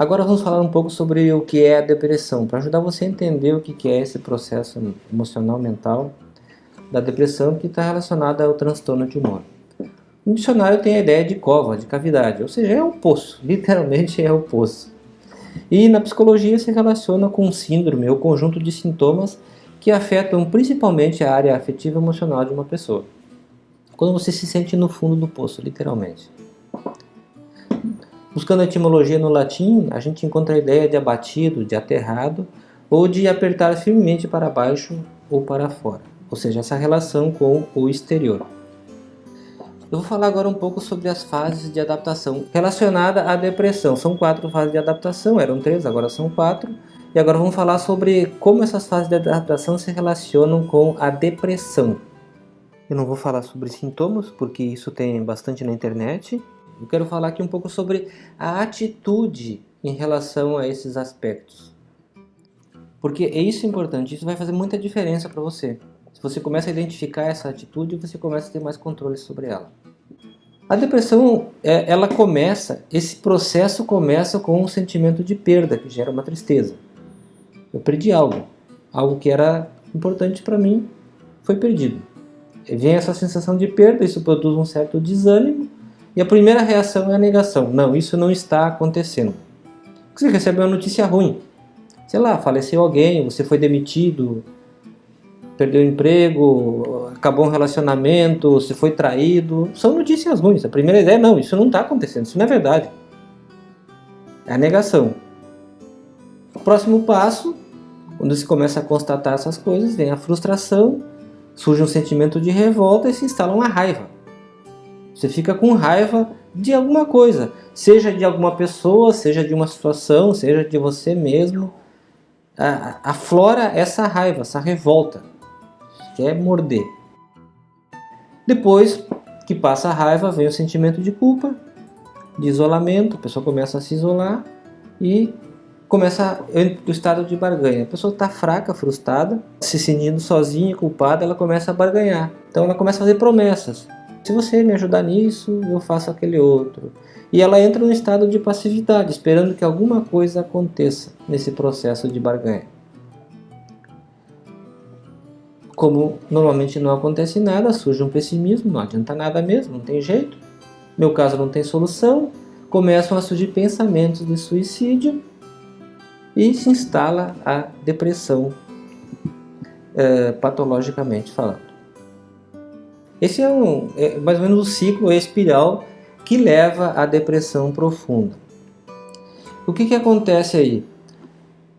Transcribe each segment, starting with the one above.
Agora vamos falar um pouco sobre o que é a depressão, para ajudar você a entender o que é esse processo emocional mental da depressão que está relacionada ao transtorno de humor. No dicionário tem a ideia de cova, de cavidade, ou seja, é o poço, literalmente é o poço. E na psicologia se relaciona com um síndrome ou conjunto de sintomas que afetam principalmente a área afetiva e emocional de uma pessoa. Quando você se sente no fundo do poço, literalmente. Buscando a etimologia no latim, a gente encontra a ideia de abatido, de aterrado, ou de apertar firmemente para baixo ou para fora, ou seja, essa relação com o exterior. Eu vou falar agora um pouco sobre as fases de adaptação relacionada à depressão. São quatro fases de adaptação, eram três, agora são quatro. E agora vamos falar sobre como essas fases de adaptação se relacionam com a depressão. Eu não vou falar sobre sintomas, porque isso tem bastante na internet. Eu quero falar aqui um pouco sobre a atitude em relação a esses aspectos. Porque é isso importante, isso vai fazer muita diferença para você. Se você começa a identificar essa atitude, você começa a ter mais controle sobre ela. A depressão, é, ela começa, esse processo começa com um sentimento de perda, que gera uma tristeza. Eu perdi algo, algo que era importante para mim, foi perdido. Vem essa sensação de perda, isso produz um certo desânimo, e a primeira reação é a negação. Não, isso não está acontecendo. Você recebe uma notícia ruim. Sei lá, faleceu alguém, você foi demitido, perdeu o emprego, acabou um relacionamento, você foi traído. São notícias ruins. A primeira ideia é, não, isso não está acontecendo, isso não é verdade. É a negação. O próximo passo, quando se começa a constatar essas coisas, vem a frustração, surge um sentimento de revolta e se instala uma raiva. Você fica com raiva de alguma coisa, seja de alguma pessoa, seja de uma situação, seja de você mesmo. Aflora essa raiva, essa revolta. Quer morder. Depois que passa a raiva, vem o sentimento de culpa, de isolamento, a pessoa começa a se isolar e começa o estado de barganha. A pessoa está fraca, frustrada, se sentindo sozinha, culpada, ela começa a barganhar. Então ela começa a fazer promessas. Se você me ajudar nisso, eu faço aquele outro. E ela entra num estado de passividade, esperando que alguma coisa aconteça nesse processo de barganha. Como normalmente não acontece nada, surge um pessimismo, não adianta nada mesmo, não tem jeito. Meu caso não tem solução, começam a surgir pensamentos de suicídio e se instala a depressão, é, patologicamente falando. Esse é, um, é mais ou menos o ciclo, a espiral que leva à depressão profunda. O que, que acontece aí?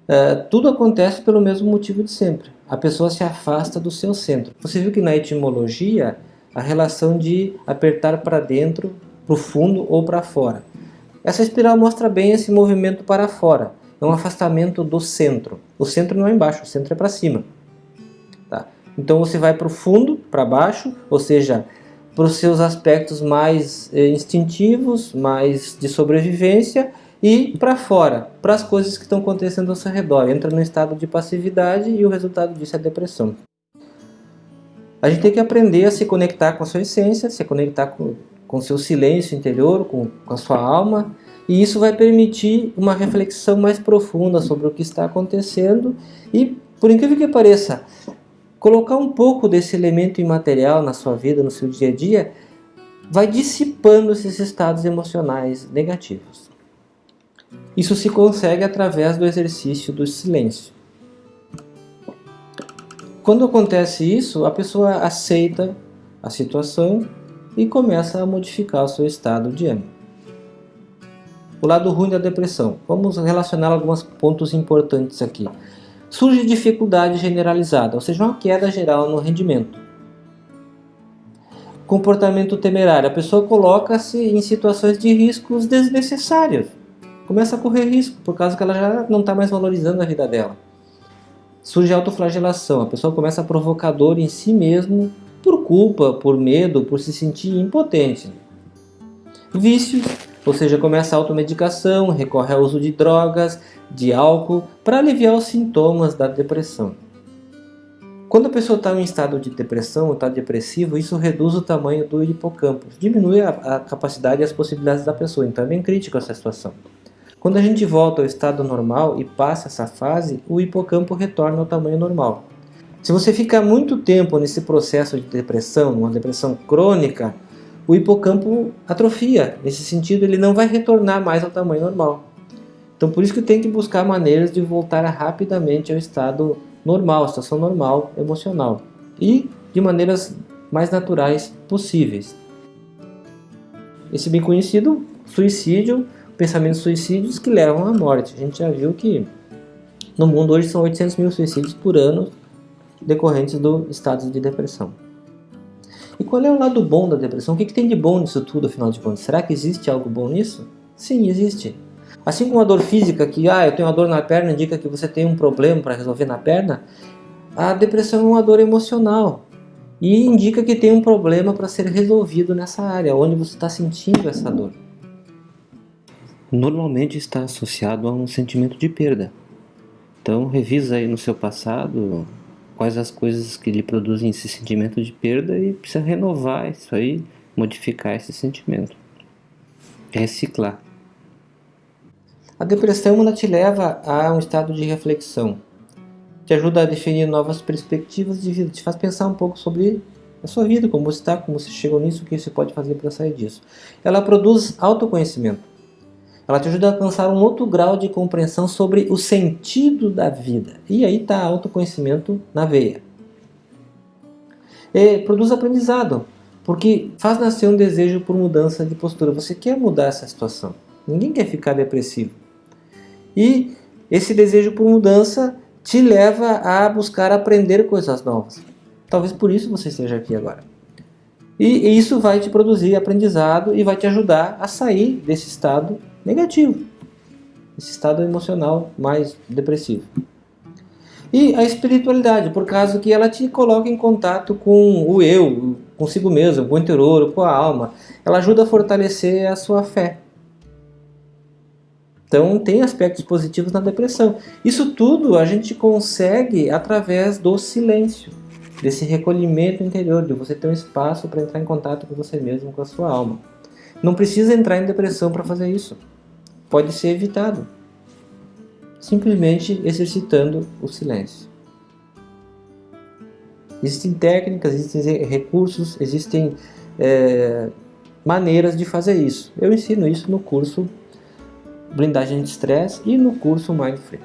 É, tudo acontece pelo mesmo motivo de sempre. A pessoa se afasta do seu centro. Você viu que na etimologia, a relação de apertar para dentro, para o fundo ou para fora. Essa espiral mostra bem esse movimento para fora. É um afastamento do centro. O centro não é embaixo, o centro é para cima. Então você vai para o fundo, para baixo, ou seja, para os seus aspectos mais eh, instintivos, mais de sobrevivência e para fora, para as coisas que estão acontecendo ao seu redor. Entra no estado de passividade e o resultado disso é depressão. A gente tem que aprender a se conectar com a sua essência, se conectar com o seu silêncio interior, com, com a sua alma, e isso vai permitir uma reflexão mais profunda sobre o que está acontecendo e, por incrível que pareça, Colocar um pouco desse elemento imaterial na sua vida, no seu dia a dia, vai dissipando esses estados emocionais negativos. Isso se consegue através do exercício do silêncio. Quando acontece isso, a pessoa aceita a situação e começa a modificar o seu estado de ânimo. O lado ruim da depressão. Vamos relacionar alguns pontos importantes aqui surge dificuldade generalizada, ou seja, uma queda geral no rendimento. Comportamento temerário, a pessoa coloca-se em situações de riscos desnecessários. Começa a correr risco, por causa que ela já não está mais valorizando a vida dela. Surge autoflagelação, a pessoa começa a provocar dor em si mesmo por culpa, por medo, por se sentir impotente. Vícios, ou seja, começa a automedicação, recorre ao uso de drogas, de álcool, para aliviar os sintomas da depressão. Quando a pessoa está em estado de depressão ou está depressivo, isso reduz o tamanho do hipocampo, diminui a, a, capacidade e as possibilidades da pessoa, então é bem crítico essa situação. Quando a gente volta ao estado normal e passa essa fase, o hipocampo retorna ao tamanho normal. Se você ficar muito tempo nesse processo de depressão, uma depressão crônica, o hipocampo atrofia. Nesse sentido, ele não vai retornar mais ao tamanho normal. Então, por isso que tem que buscar maneiras de voltar rapidamente ao estado normal, situação normal emocional. E de maneiras mais naturais possíveis. Esse bem conhecido suicídio, pensamentos suicídios que levam à morte. A gente já viu que no mundo hoje são 800 mil suicídios por ano decorrentes do estado de depressão. E qual é o lado bom da depressão? O que, que tem de bom nisso tudo, afinal de contas? Será que existe algo bom nisso? Sim, existe. Assim como a dor física, que ah, eu tenho uma dor na perna, indica que você tem um problema para resolver na perna, a depressão é uma dor emocional e indica que tem um problema para ser resolvido nessa área, onde você está sentindo essa dor. Normalmente está associado a um sentimento de perda. Então revisa aí no seu passado quais as coisas que lhe produzem esse sentimento de perda e precisa renovar isso aí, modificar esse sentimento, reciclar. A depressão ela te leva a um estado de reflexão, te ajuda a definir novas perspectivas de vida, te faz pensar um pouco sobre a sua vida, como você está, como você chegou nisso, o que você pode fazer para sair disso. Ela produz autoconhecimento. Ela te ajuda a alcançar um outro grau de compreensão sobre o sentido da vida. E aí está autoconhecimento na veia. E produz aprendizado, porque faz nascer um desejo por mudança de postura. Você quer mudar essa situação. Ninguém quer ficar depressivo. E esse desejo por mudança te leva a buscar aprender coisas novas. Talvez por isso você esteja aqui agora. E isso vai te produzir aprendizado e vai te ajudar a sair desse estado negativo, esse estado emocional mais depressivo. E a espiritualidade, por causa que ela te coloca em contato com o eu, consigo mesmo, com o interior, com a alma. Ela ajuda a fortalecer a sua fé. Então tem aspectos positivos na depressão. Isso tudo a gente consegue através do silêncio, desse recolhimento interior, de você ter um espaço para entrar em contato com você mesmo, com a sua alma. Não precisa entrar em depressão para fazer isso. Pode ser evitado. Simplesmente exercitando o silêncio. Existem técnicas, existem recursos, existem é, maneiras de fazer isso. Eu ensino isso no curso blindagem de estresse e no curso Mind Free.